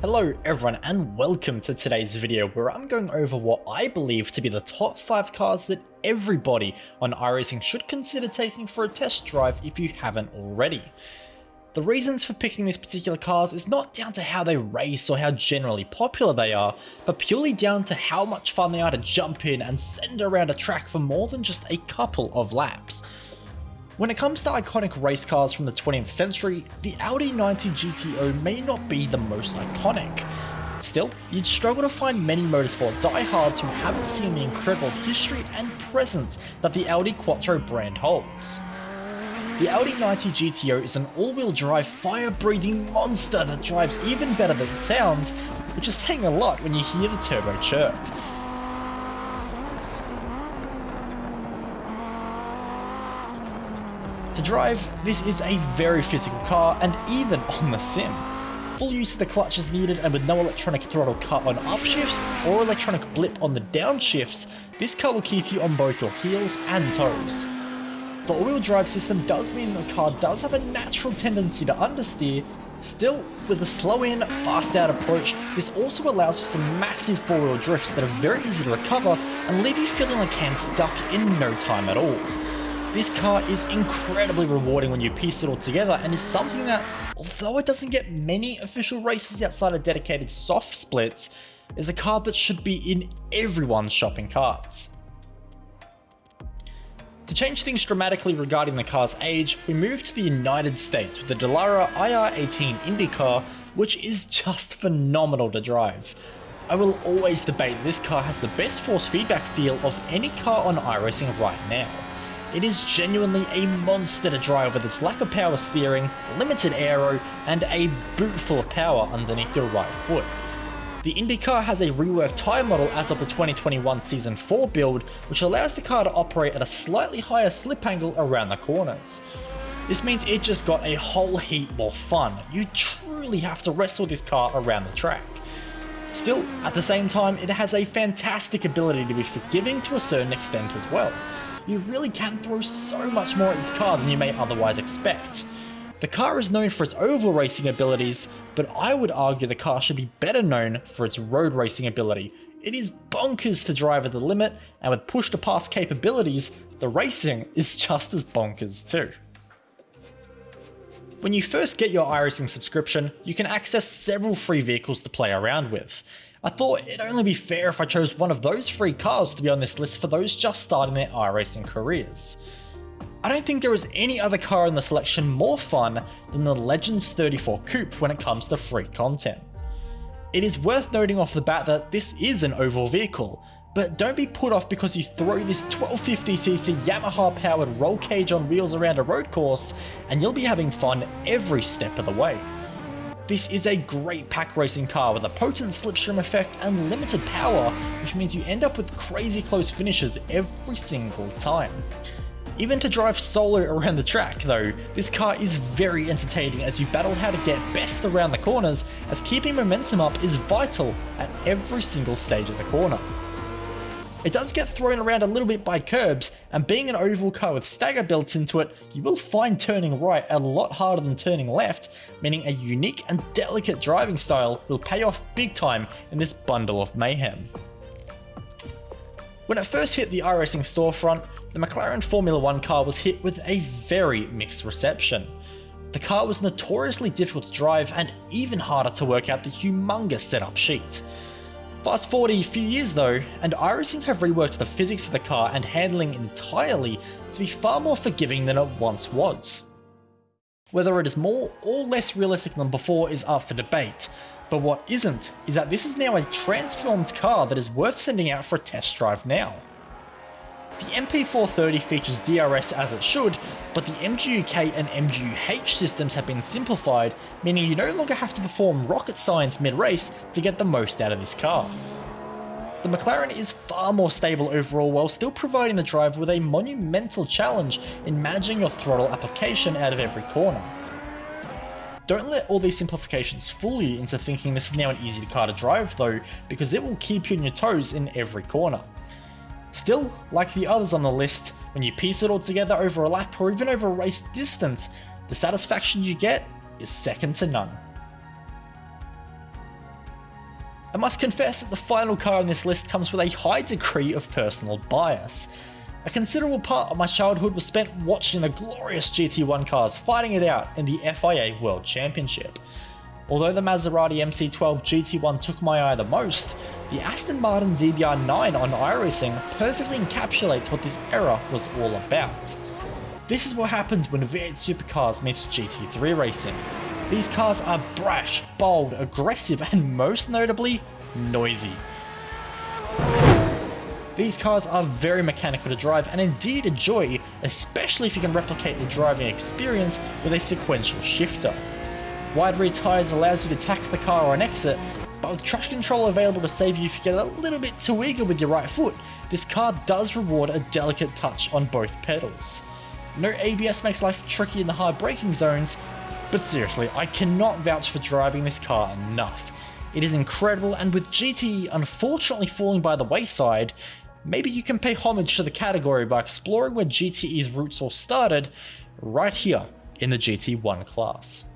Hello everyone and welcome to today's video where I'm going over what I believe to be the top 5 cars that everybody on iRacing should consider taking for a test drive if you haven't already. The reasons for picking these particular cars is not down to how they race or how generally popular they are, but purely down to how much fun they are to jump in and send around a track for more than just a couple of laps. When it comes to iconic race cars from the 20th century, the Audi 90 GTO may not be the most iconic. Still, you'd struggle to find many motorsport diehards who haven't seen the incredible history and presence that the Audi Quattro brand holds. The Audi 90 GTO is an all-wheel drive fire-breathing monster that drives even better than it sounds, which is saying a lot when you hear the turbo chirp. To drive, this is a very physical car and even on the sim. Full use of the clutch is needed and with no electronic throttle cut on upshifts or electronic blip on the downshifts, this car will keep you on both your heels and toes. The all-wheel drive system does mean the car does have a natural tendency to understeer, Still, with a slow in, fast out approach, this also allows some massive four-wheel drifts that are very easy to recover and leave you feeling like Hans Stuck in no time at all. This car is incredibly rewarding when you piece it all together and is something that, although it doesn't get many official races outside of dedicated soft splits, is a car that should be in everyone's shopping carts. To change things dramatically regarding the car's age, we move to the United States with the Dallara IR18 IndyCar, which is just phenomenal to drive. I will always debate this car has the best force feedback feel of any car on iRacing right now. It is genuinely a monster to drive with its lack of power steering, limited aero, and a boot full of power underneath your right foot. The IndyCar has a reworked tyre model as of the 2021 Season 4 build, which allows the car to operate at a slightly higher slip angle around the corners. This means it just got a whole heap more fun. You truly have to wrestle this car around the track. Still, at the same time, it has a fantastic ability to be forgiving to a certain extent as well you really can throw so much more at this car than you may otherwise expect. The car is known for its oval racing abilities, but I would argue the car should be better known for its road racing ability. It is bonkers to drive at the limit, and with push to pass capabilities, the racing is just as bonkers too. When you first get your iRacing subscription, you can access several free vehicles to play around with. I thought it'd only be fair if I chose one of those free cars to be on this list for those just starting their iRacing careers. I don't think there is any other car in the selection more fun than the Legends 34 Coupe when it comes to free content. It is worth noting off the bat that this is an oval vehicle, but don't be put off because you throw this 1250cc Yamaha powered roll cage on wheels around a road course and you'll be having fun every step of the way. This is a great pack racing car with a potent slipstream effect and limited power, which means you end up with crazy close finishes every single time. Even to drive solo around the track though, this car is very entertaining as you battle how to get best around the corners as keeping momentum up is vital at every single stage of the corner. It does get thrown around a little bit by curbs, and being an oval car with stagger built into it, you will find turning right a lot harder than turning left, meaning a unique and delicate driving style will pay off big time in this bundle of mayhem. When it first hit the iRacing storefront, the McLaren Formula 1 car was hit with a very mixed reception. The car was notoriously difficult to drive and even harder to work out the humongous setup sheet. Fast forward a few years though, and iRacing have reworked the physics of the car and handling entirely to be far more forgiving than it once was. Whether it is more or less realistic than before is up for debate, but what isn't is that this is now a transformed car that is worth sending out for a test drive now. The MP4-30 features DRS as it should, but the MGU-K and MGU-H systems have been simplified, meaning you no longer have to perform rocket science mid-race to get the most out of this car. The McLaren is far more stable overall while still providing the driver with a monumental challenge in managing your throttle application out of every corner. Don't let all these simplifications fool you into thinking this is now an easy car to drive though, because it will keep you on your toes in every corner. Still, like the others on the list, when you piece it all together over a lap or even over a race distance, the satisfaction you get is second to none. I must confess that the final car on this list comes with a high degree of personal bias. A considerable part of my childhood was spent watching the glorious GT1 cars fighting it out in the FIA World Championship. Although the Maserati MC12 GT1 took my eye the most, the Aston Martin DBR9 on iRacing perfectly encapsulates what this era was all about. This is what happens when V8 supercars meets GT3 racing. These cars are brash, bold, aggressive, and most notably, noisy. These cars are very mechanical to drive and indeed enjoy, especially if you can replicate the driving experience with a sequential shifter. Wide rear tyres allows you to tack the car on exit, but with traction control available to save you if you get a little bit too eager with your right foot, this car does reward a delicate touch on both pedals. No ABS makes life tricky in the hard braking zones, but seriously, I cannot vouch for driving this car enough. It is incredible, and with GTE unfortunately falling by the wayside, maybe you can pay homage to the category by exploring where GTE's roots all started, right here in the GT1 class.